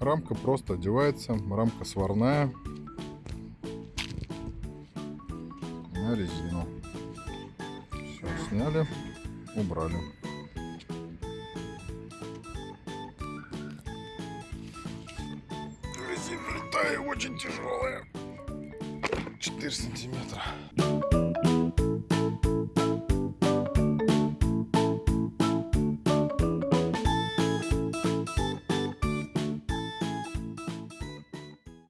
Рамка просто одевается, рамка сварная на резину. Все, сняли, убрали. Резина летая очень тяжелая. 4 сантиметра.